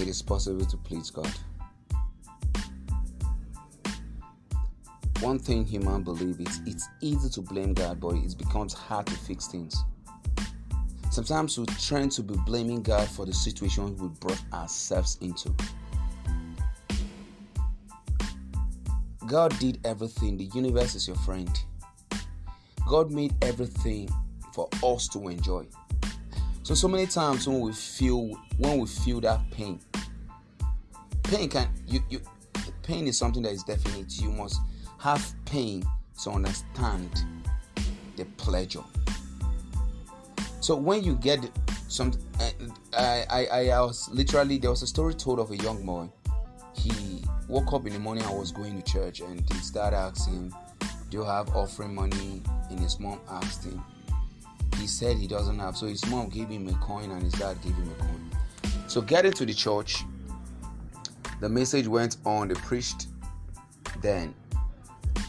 it is possible to please God. One thing human believe is it's easy to blame God, but it becomes hard to fix things. Sometimes we tend to be blaming God for the situation we brought ourselves into. God did everything. The universe is your friend. God made everything for us to enjoy. So so many times when we feel when we feel that pain, pain can you you pain is something that is definite. You must have pain to understand the pleasure. So when you get some, eh, I, I, I was literally there was a story told of a young boy. He woke up in the morning. I was going to church, and he started asking, "Do you have offering money?" And his mom asked him. He said he doesn't have. So his mom gave him a coin, and his dad gave him a coin. So getting to the church, the message went on. They preached. Then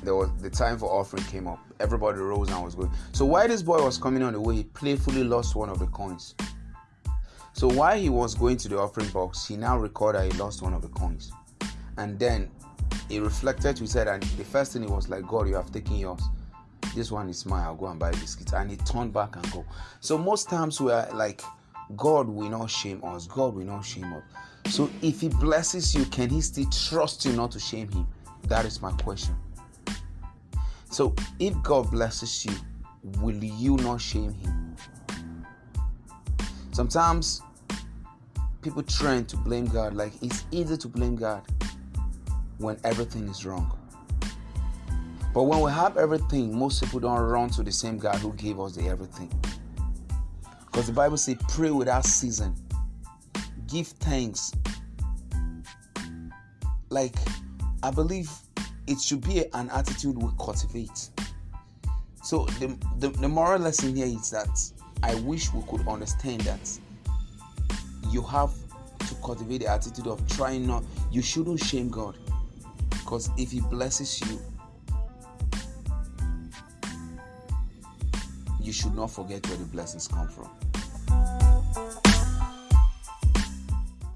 there was the time for offering came up. Everybody rose and was going. So while this boy was coming on the way, he playfully lost one of the coins. So while he was going to the offering box, he now recorded he lost one of the coins. And then he reflected, he said, and the first thing he was like, God, you have taken yours. This one is mine, I'll go and buy biscuits. And he turned back and go. So most times we are like, God will not shame us. God will not shame us. So if he blesses you, can he still trust you not to shame him? That is my question. So if God blesses you, will you not shame him? Sometimes people trend to blame God like it's easy to blame God when everything is wrong. But when we have everything, most people don't run to the same God who gave us the everything. Because the Bible says, pray without season, give thanks. Like, I believe it should be an attitude we cultivate. So the, the, the moral lesson here is that I wish we could understand that you have to cultivate the attitude of trying not you shouldn't shame God. Because if he blesses you, you should not forget where the blessings come from.